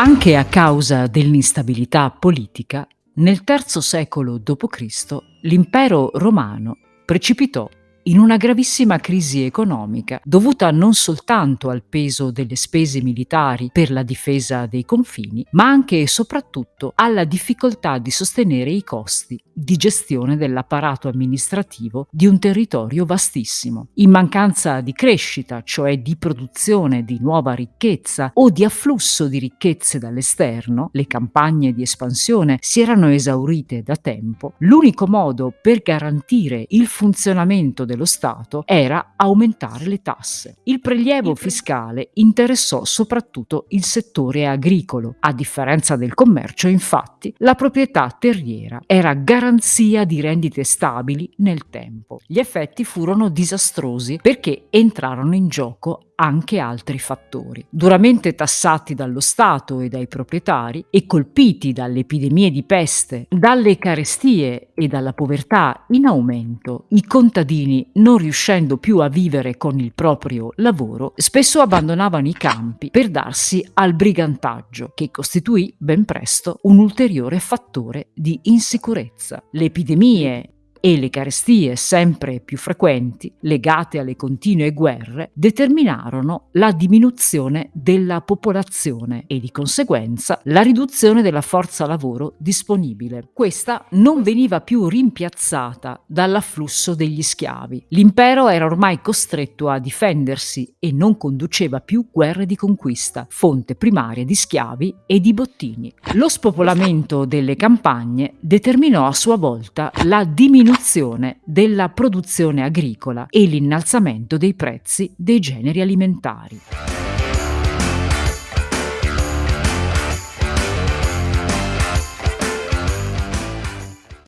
Anche a causa dell'instabilità politica, nel III secolo d.C. l'impero romano precipitò in una gravissima crisi economica dovuta non soltanto al peso delle spese militari per la difesa dei confini, ma anche e soprattutto alla difficoltà di sostenere i costi di gestione dell'apparato amministrativo di un territorio vastissimo. In mancanza di crescita, cioè di produzione di nuova ricchezza o di afflusso di ricchezze dall'esterno, le campagne di espansione si erano esaurite da tempo, l'unico modo per garantire il funzionamento dello dello Stato era aumentare le tasse. Il prelievo fiscale interessò soprattutto il settore agricolo. A differenza del commercio, infatti, la proprietà terriera era garanzia di rendite stabili nel tempo. Gli effetti furono disastrosi perché entrarono in gioco anche altri fattori. Duramente tassati dallo Stato e dai proprietari e colpiti dalle epidemie di peste, dalle carestie e dalla povertà in aumento, i contadini, non riuscendo più a vivere con il proprio lavoro, spesso abbandonavano i campi per darsi al brigantaggio, che costituì ben presto un ulteriore fattore di insicurezza. Le epidemie e le carestie sempre più frequenti, legate alle continue guerre, determinarono la diminuzione della popolazione e di conseguenza la riduzione della forza lavoro disponibile. Questa non veniva più rimpiazzata dall'afflusso degli schiavi. L'impero era ormai costretto a difendersi e non conduceva più guerre di conquista, fonte primaria di schiavi e di bottini. Lo spopolamento delle campagne determinò a sua volta la diminuzione diminuzione della produzione agricola e l'innalzamento dei prezzi dei generi alimentari.